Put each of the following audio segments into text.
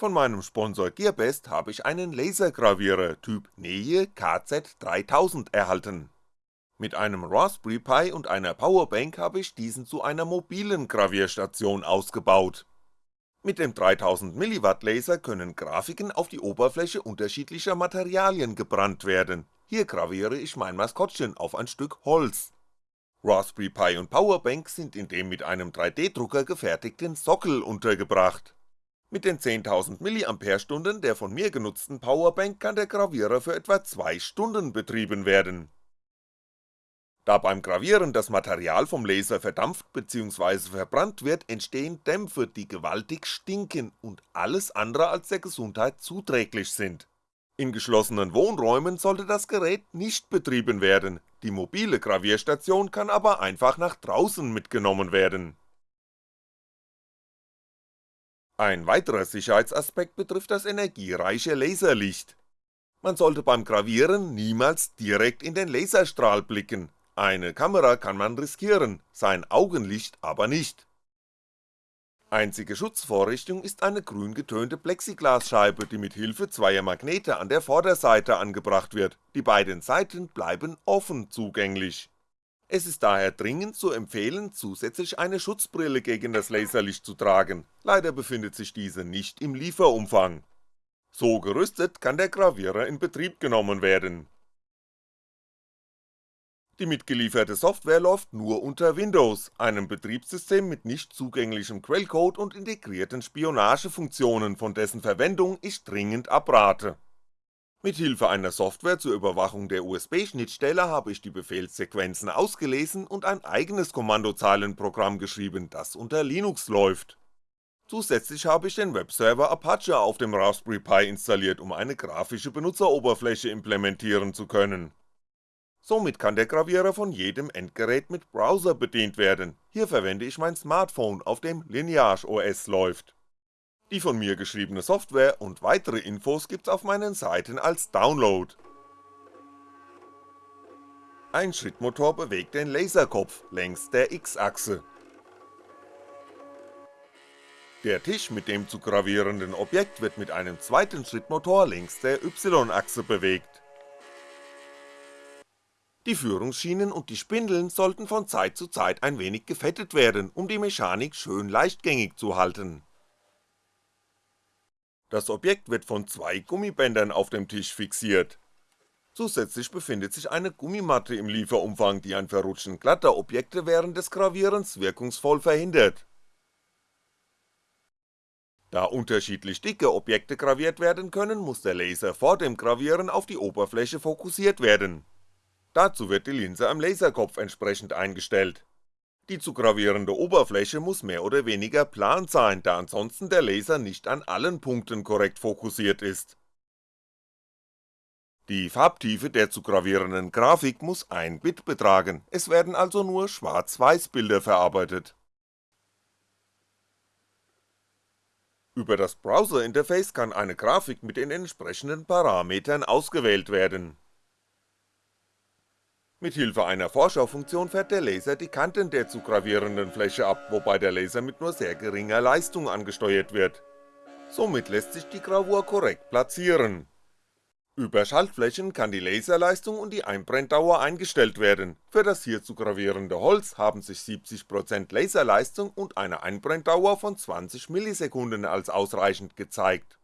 Von meinem Sponsor Gearbest habe ich einen Lasergravierer Typ Neue KZ3000 erhalten. Mit einem Raspberry Pi und einer Powerbank habe ich diesen zu einer mobilen Gravierstation ausgebaut. Mit dem 3000mW Laser können Grafiken auf die Oberfläche unterschiedlicher Materialien gebrannt werden, hier graviere ich mein Maskottchen auf ein Stück Holz. Raspberry Pi und Powerbank sind in dem mit einem 3D-Drucker gefertigten Sockel untergebracht. Mit den 10.000 mAh der von mir genutzten Powerbank kann der Gravierer für etwa 2 Stunden betrieben werden da beim Gravieren das Material vom Laser verdampft bzw. verbrannt wird, entstehen Dämpfe, die gewaltig stinken und alles andere als der Gesundheit zuträglich sind. In geschlossenen Wohnräumen sollte das Gerät nicht betrieben werden, die mobile Gravierstation kann aber einfach nach draußen mitgenommen werden. Ein weiterer Sicherheitsaspekt betrifft das energiereiche Laserlicht. Man sollte beim Gravieren niemals direkt in den Laserstrahl blicken, eine Kamera kann man riskieren, sein Augenlicht aber nicht. Einzige Schutzvorrichtung ist eine grün getönte Plexiglasscheibe, die mit Hilfe zweier Magnete an der Vorderseite angebracht wird, die beiden Seiten bleiben offen zugänglich. Es ist daher dringend zu empfehlen, zusätzlich eine Schutzbrille gegen das Laserlicht zu tragen, leider befindet sich diese nicht im Lieferumfang. So gerüstet kann der Gravierer in Betrieb genommen werden die mitgelieferte Software läuft nur unter Windows, einem Betriebssystem mit nicht zugänglichem Quellcode und integrierten Spionagefunktionen, von dessen Verwendung ich dringend abrate. Mithilfe einer Software zur Überwachung der USB-Schnittstelle habe ich die Befehlssequenzen ausgelesen und ein eigenes Kommandozeilenprogramm geschrieben, das unter Linux läuft. Zusätzlich habe ich den Webserver Apache auf dem Raspberry Pi installiert, um eine grafische Benutzeroberfläche implementieren zu können Somit kann der Gravierer von jedem Endgerät mit Browser bedient werden, hier verwende ich mein Smartphone, auf dem Lineage OS läuft. Die von mir geschriebene Software und weitere Infos gibt's auf meinen Seiten als Download. Ein Schrittmotor bewegt den Laserkopf längs der X-Achse. Der Tisch mit dem zu gravierenden Objekt wird mit einem zweiten Schrittmotor längs der Y-Achse bewegt die Führungsschienen und die Spindeln sollten von Zeit zu Zeit ein wenig gefettet werden, um die Mechanik schön leichtgängig zu halten. Das Objekt wird von zwei Gummibändern auf dem Tisch fixiert. Zusätzlich befindet sich eine Gummimatte im Lieferumfang, die ein Verrutschen glatter Objekte während des Gravierens wirkungsvoll verhindert. Da unterschiedlich dicke Objekte graviert werden können, muss der Laser vor dem Gravieren auf die Oberfläche fokussiert werden Dazu wird die Linse am Laserkopf entsprechend eingestellt. Die zu gravierende Oberfläche muss mehr oder weniger plan sein, da ansonsten der Laser nicht an allen Punkten korrekt fokussiert ist. Die Farbtiefe der zu gravierenden Grafik muss 1 Bit betragen, es werden also nur Schwarz-Weiß Bilder verarbeitet. Über das Browser-Interface kann eine Grafik mit den entsprechenden Parametern ausgewählt werden Mithilfe einer Vorschaufunktion fährt der Laser die Kanten der zu gravierenden Fläche ab, wobei der Laser mit nur sehr geringer Leistung angesteuert wird. Somit lässt sich die Gravur korrekt platzieren. Über Schaltflächen kann die Laserleistung und die Einbrenndauer eingestellt werden, für das hier zu gravierende Holz haben sich 70% Laserleistung und eine Einbrenndauer von 20 Millisekunden als ausreichend gezeigt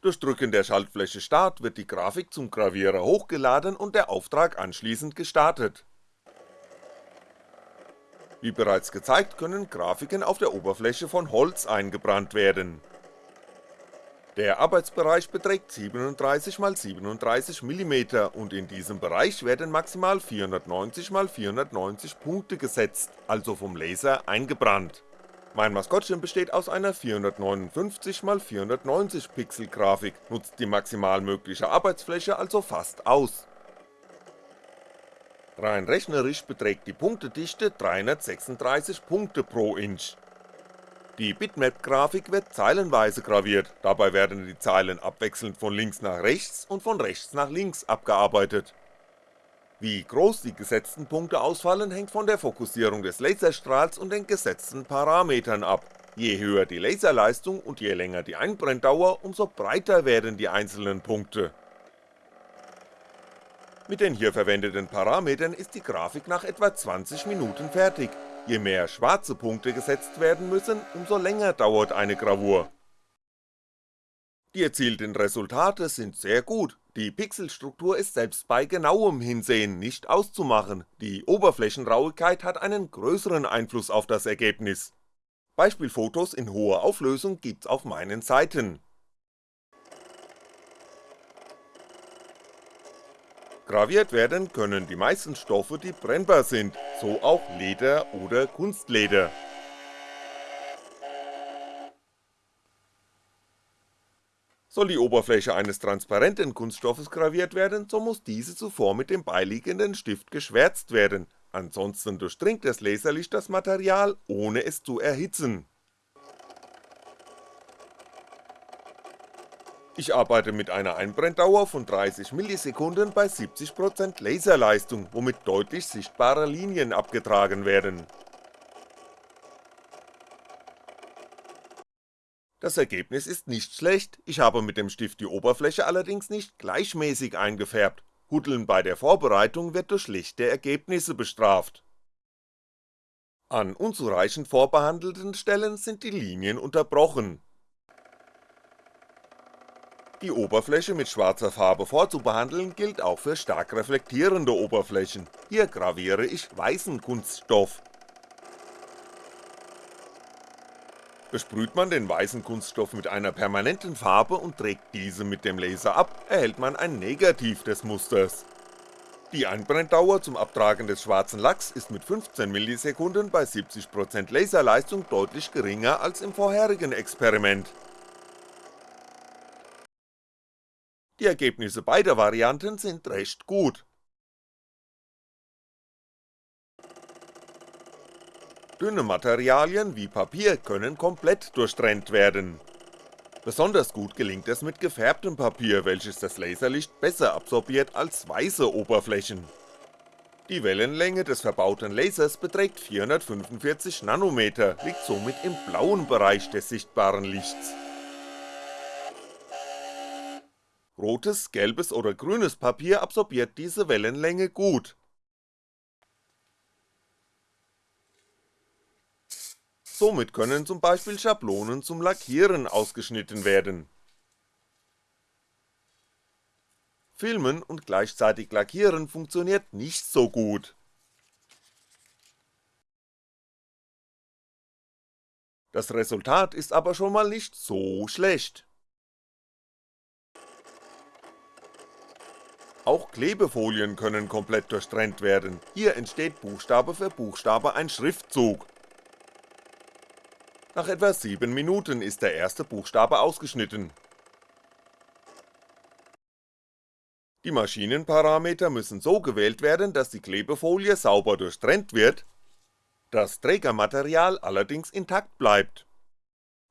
durch Drücken der Schaltfläche Start wird die Grafik zum Gravierer hochgeladen und der Auftrag anschließend gestartet. Wie bereits gezeigt können Grafiken auf der Oberfläche von Holz eingebrannt werden. Der Arbeitsbereich beträgt 37x37mm und in diesem Bereich werden maximal 490x490 Punkte gesetzt, also vom Laser eingebrannt mein Maskottchen besteht aus einer 459x490 Pixel Grafik, nutzt die maximal mögliche Arbeitsfläche also fast aus. Rein rechnerisch beträgt die Punktedichte 336 Punkte pro Inch. Die Bitmap-Grafik wird zeilenweise graviert, dabei werden die Zeilen abwechselnd von links nach rechts und von rechts nach links abgearbeitet wie groß die gesetzten Punkte ausfallen, hängt von der Fokussierung des Laserstrahls und den gesetzten Parametern ab, Je höher die Laserleistung und je länger die Einbrenndauer, umso breiter werden die einzelnen Punkte. Mit den hier verwendeten Parametern ist die Grafik nach etwa 20 Minuten fertig, je mehr schwarze Punkte gesetzt werden müssen, umso länger dauert eine Gravur. Die erzielten Resultate sind sehr gut, die Pixelstruktur ist selbst bei genauem Hinsehen nicht auszumachen, die Oberflächenrauigkeit hat einen größeren Einfluss auf das Ergebnis Beispielfotos in hoher Auflösung gibt's auf meinen Seiten. Graviert werden können die meisten Stoffe, die brennbar sind, so auch Leder oder Kunstleder. Soll die Oberfläche eines transparenten Kunststoffes graviert werden, so muss diese zuvor mit dem beiliegenden Stift geschwärzt werden, ansonsten durchdringt das Laserlicht das Material, ohne es zu erhitzen. Ich arbeite mit einer Einbrenndauer von 30ms bei 70% Laserleistung, womit deutlich sichtbare Linien abgetragen werden. Das Ergebnis ist nicht schlecht, ich habe mit dem Stift die Oberfläche allerdings nicht gleichmäßig eingefärbt, Huddeln bei der Vorbereitung wird durch schlechte Ergebnisse bestraft. An unzureichend vorbehandelten Stellen sind die Linien unterbrochen. Die Oberfläche mit schwarzer Farbe vorzubehandeln gilt auch für stark reflektierende Oberflächen, hier graviere ich weißen Kunststoff Besprüht man den weißen Kunststoff mit einer permanenten Farbe und trägt diese mit dem Laser ab, erhält man ein Negativ des Musters. Die Einbrenndauer zum Abtragen des schwarzen Lacks ist mit 15ms bei 70% Laserleistung deutlich geringer als im vorherigen Experiment. Die Ergebnisse beider Varianten sind recht gut, Dünne Materialien wie Papier können komplett durchtrennt werden. Besonders gut gelingt es mit gefärbtem Papier, welches das Laserlicht besser absorbiert als weiße Oberflächen. Die Wellenlänge des verbauten Lasers beträgt 445 Nanometer, liegt somit im blauen Bereich des sichtbaren Lichts. Rotes, gelbes oder grünes Papier absorbiert diese Wellenlänge gut, somit können zum Beispiel Schablonen zum Lackieren ausgeschnitten werden. Filmen und gleichzeitig lackieren funktioniert nicht so gut. Das Resultat ist aber schon mal nicht so schlecht. Auch Klebefolien können komplett durchtrennt werden, hier entsteht Buchstabe für Buchstabe ein Schriftzug, nach etwa 7 Minuten ist der erste Buchstabe ausgeschnitten. Die Maschinenparameter müssen so gewählt werden, dass die Klebefolie sauber durchtrennt wird, das Trägermaterial allerdings intakt bleibt.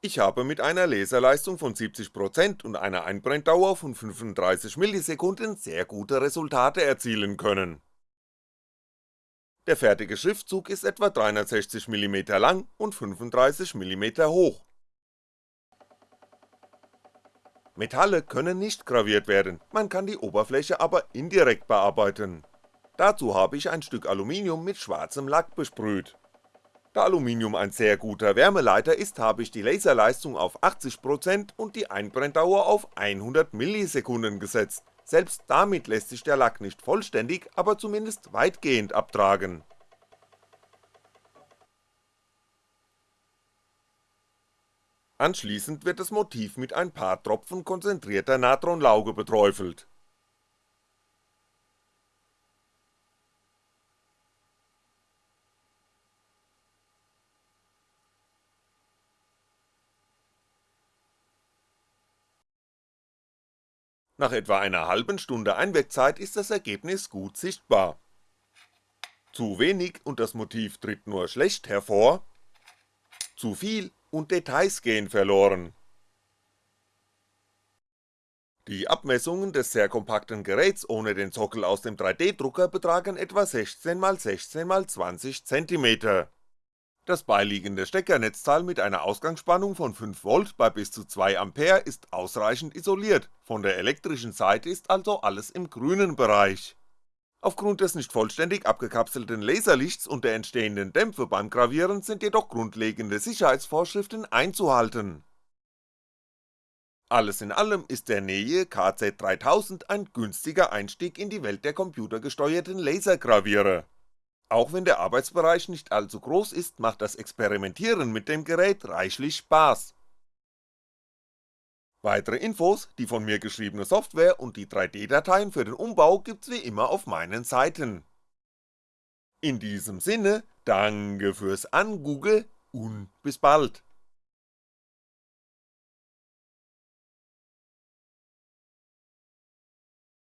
Ich habe mit einer Laserleistung von 70% und einer Einbrenndauer von 35ms sehr gute Resultate erzielen können der fertige Schriftzug ist etwa 360mm lang und 35mm hoch. Metalle können nicht graviert werden, man kann die Oberfläche aber indirekt bearbeiten. Dazu habe ich ein Stück Aluminium mit schwarzem Lack besprüht. Da Aluminium ein sehr guter Wärmeleiter ist, habe ich die Laserleistung auf 80% und die Einbrenndauer auf 100ms gesetzt selbst damit lässt sich der Lack nicht vollständig, aber zumindest weitgehend abtragen. Anschließend wird das Motiv mit ein paar Tropfen konzentrierter Natronlauge beträufelt. Nach etwa einer halben Stunde Einwirkzeit ist das Ergebnis gut sichtbar. Zu wenig und das Motiv tritt nur schlecht hervor, zu viel und Details gehen verloren. Die Abmessungen des sehr kompakten Geräts ohne den Sockel aus dem 3D-Drucker betragen etwa 16x16x20 cm. Das beiliegende Steckernetzteil mit einer Ausgangsspannung von 5V bei bis zu 2A ist ausreichend isoliert, von der elektrischen Seite ist also alles im grünen Bereich. Aufgrund des nicht vollständig abgekapselten Laserlichts und der entstehenden Dämpfe beim Gravieren sind jedoch grundlegende Sicherheitsvorschriften einzuhalten. Alles in allem ist der Neue KZ3000 ein günstiger Einstieg in die Welt der computergesteuerten Lasergravierer auch wenn der Arbeitsbereich nicht allzu groß ist, macht das Experimentieren mit dem Gerät reichlich Spaß. Weitere Infos, die von mir geschriebene Software und die 3D-Dateien für den Umbau gibt's wie immer auf meinen Seiten. In diesem Sinne, danke fürs Angoogle und bis bald.